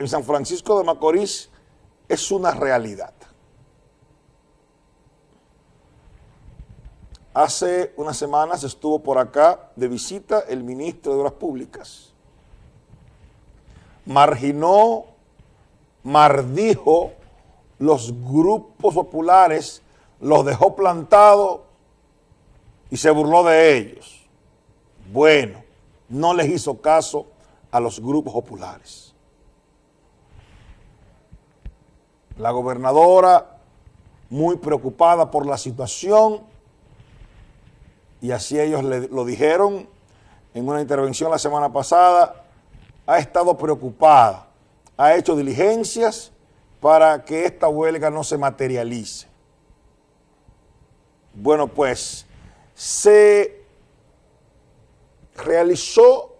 en San Francisco de Macorís es una realidad. Hace unas semanas estuvo por acá de visita el ministro de Obras Públicas. Marginó, mardijo los grupos populares, los dejó plantados y se burló de ellos. Bueno, no les hizo caso a los grupos populares. La gobernadora, muy preocupada por la situación, y así ellos le, lo dijeron en una intervención la semana pasada, ha estado preocupada, ha hecho diligencias para que esta huelga no se materialice. Bueno, pues se realizó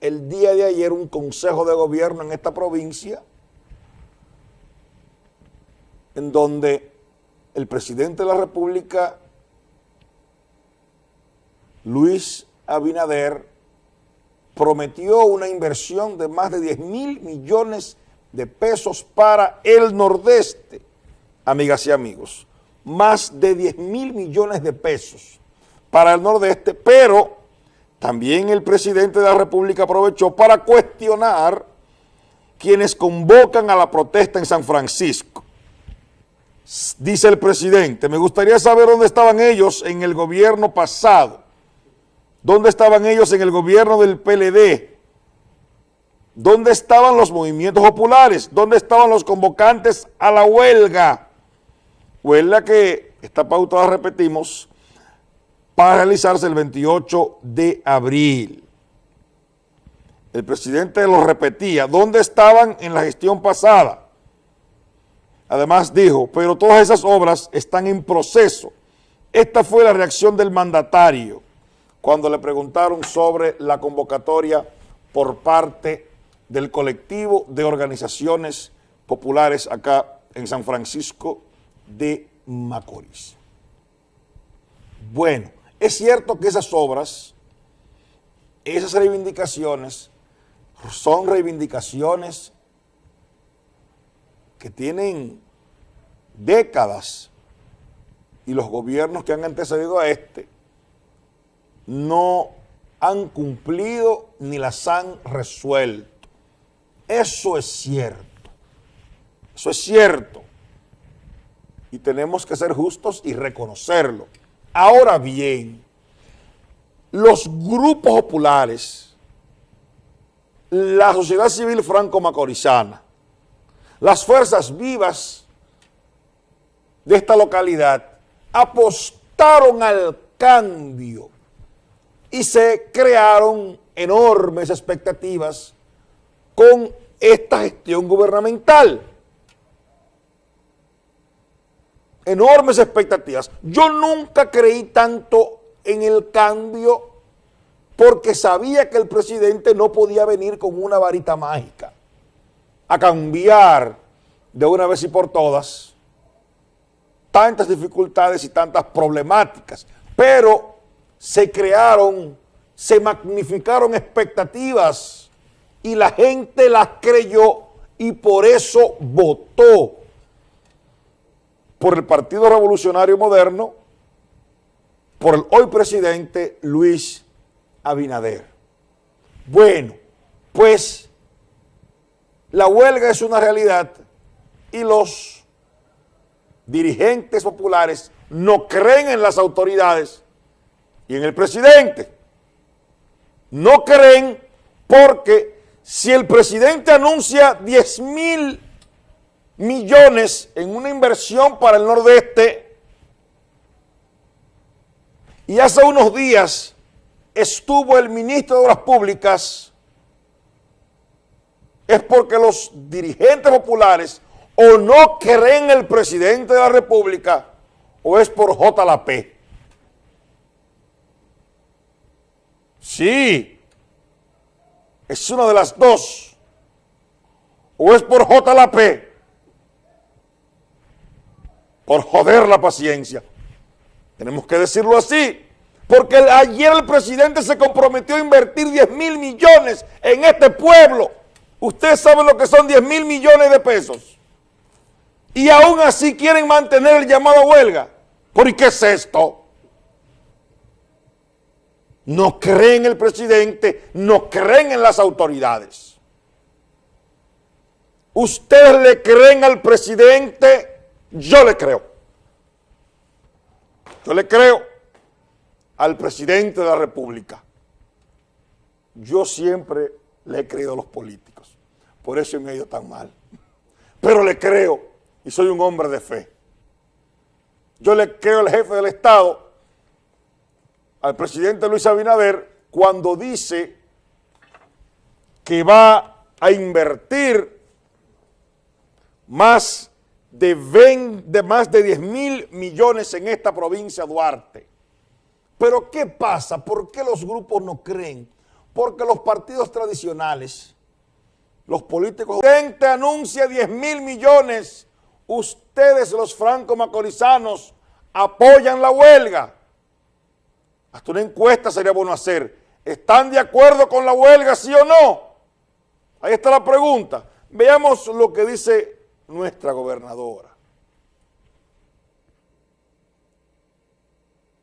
el día de ayer un consejo de gobierno en esta provincia en donde el presidente de la República Luis Abinader prometió una inversión de más de 10 mil millones de pesos para el nordeste, amigas y amigos, más de 10 mil millones de pesos para el nordeste, pero también el presidente de la República aprovechó para cuestionar quienes convocan a la protesta en San Francisco. Dice el presidente, me gustaría saber dónde estaban ellos en el gobierno pasado ¿Dónde estaban ellos en el gobierno del PLD? ¿Dónde estaban los movimientos populares? ¿Dónde estaban los convocantes a la huelga? Huelga que está pautada, repetimos, para realizarse el 28 de abril. El presidente lo repetía, ¿dónde estaban en la gestión pasada? Además dijo, pero todas esas obras están en proceso. Esta fue la reacción del mandatario cuando le preguntaron sobre la convocatoria por parte del colectivo de organizaciones populares acá en San Francisco de Macorís. Bueno, es cierto que esas obras, esas reivindicaciones, son reivindicaciones que tienen décadas y los gobiernos que han antecedido a este no han cumplido ni las han resuelto. Eso es cierto. Eso es cierto. Y tenemos que ser justos y reconocerlo. Ahora bien, los grupos populares, la sociedad civil franco-macorizana, las fuerzas vivas de esta localidad apostaron al cambio y se crearon enormes expectativas con esta gestión gubernamental. Enormes expectativas. Yo nunca creí tanto en el cambio porque sabía que el presidente no podía venir con una varita mágica a cambiar de una vez y por todas tantas dificultades y tantas problemáticas. Pero se crearon, se magnificaron expectativas y la gente las creyó y por eso votó por el Partido Revolucionario Moderno, por el hoy presidente Luis Abinader. Bueno, pues la huelga es una realidad y los dirigentes populares no creen en las autoridades y en el presidente. No creen porque si el presidente anuncia 10 mil millones en una inversión para el nordeste y hace unos días estuvo el ministro de Obras Públicas, es porque los dirigentes populares o no creen el presidente de la República o es por JLP. Sí, es una de las dos. O es por JLP, por joder la paciencia. Tenemos que decirlo así. Porque ayer el presidente se comprometió a invertir 10 mil millones en este pueblo. Usted sabe lo que son 10 mil millones de pesos. Y aún así quieren mantener el llamado a huelga. ¿Por qué es esto? No creen en el presidente, no creen en las autoridades. ¿Ustedes le creen al presidente? Yo le creo. Yo le creo al presidente de la República. Yo siempre le he creído a los políticos. Por eso me ha ido tan mal. Pero le creo y soy un hombre de fe. Yo le creo al jefe del Estado, al presidente Luis Abinader, cuando dice que va a invertir más de, 20, de más de 10 mil millones en esta provincia Duarte. Pero ¿qué pasa? ¿Por qué los grupos no creen? Porque los partidos tradicionales, los políticos, gente anuncia 10 mil millones, ustedes los franco-macorizanos apoyan la huelga. Hasta una encuesta sería bueno hacer. ¿Están de acuerdo con la huelga, sí o no? Ahí está la pregunta. Veamos lo que dice nuestra gobernadora.